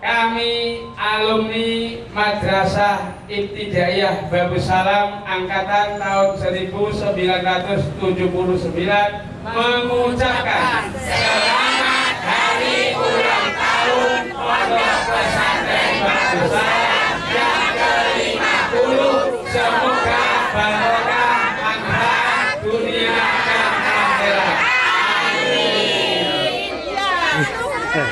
kami alumni Madrasah Ibtidaiyah Babus Salam angkatan tahun 1979 mengucapkan selamat hari ulang tahun Pondok Pesantren Babus Salam yang ke-50 semoga barokah manfaat dunia dan akhirat. Amin. Eh,